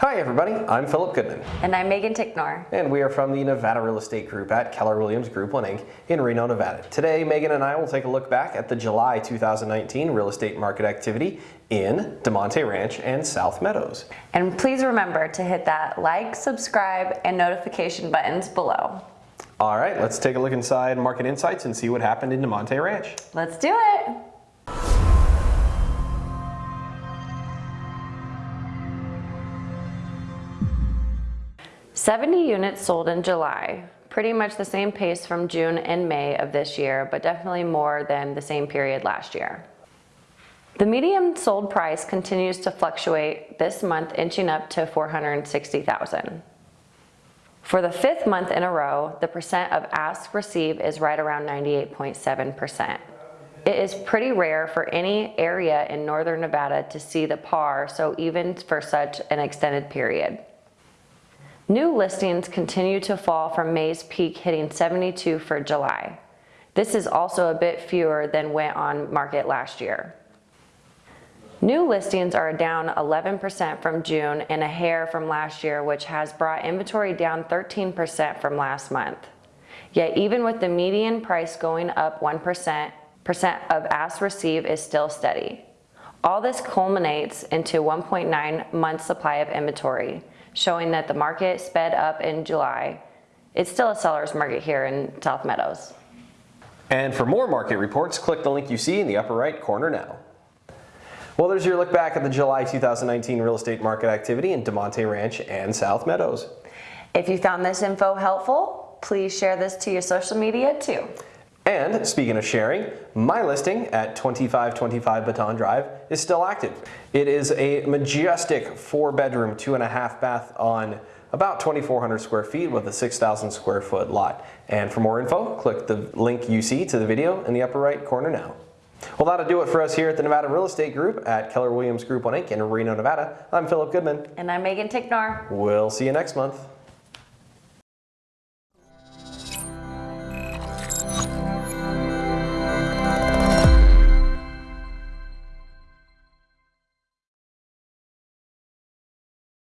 Hi everybody, I'm Philip Goodman. And I'm Megan Ticknor. And we are from the Nevada Real Estate Group at Keller Williams Group 1 Inc. in Reno, Nevada. Today, Megan and I will take a look back at the July 2019 real estate market activity in Damonte Ranch and South Meadows. And please remember to hit that like, subscribe, and notification buttons below. All right, let's take a look inside Market Insights and see what happened in Damonte Ranch. Let's do it. Seventy units sold in July, pretty much the same pace from June and May of this year, but definitely more than the same period last year. The median sold price continues to fluctuate this month inching up to 460,000. For the fifth month in a row, the percent of ask receive is right around 98.7%. It is pretty rare for any area in northern Nevada to see the par, so even for such an extended period. New listings continue to fall from May's peak hitting 72 for July. This is also a bit fewer than went on market last year. New listings are down 11% from June and a hair from last year, which has brought inventory down 13% from last month. Yet even with the median price going up 1%, percent of ask receive is still steady. All this culminates into 1.9 month supply of inventory, showing that the market sped up in July. It's still a seller's market here in South Meadows. And for more market reports, click the link you see in the upper right corner now. Well, there's your look back at the July 2019 real estate market activity in Damonte Ranch and South Meadows. If you found this info helpful, please share this to your social media too. And speaking of sharing, my listing at 2525 Baton Drive is still active. It is a majestic four bedroom, two and a half bath on about 2,400 square feet with a 6,000 square foot lot. And for more info, click the link you see to the video in the upper right corner now. Well, that'll do it for us here at the Nevada Real Estate Group at Keller Williams Group 1 Inc. in Reno, Nevada. I'm Philip Goodman. And I'm Megan Ticknor. We'll see you next month.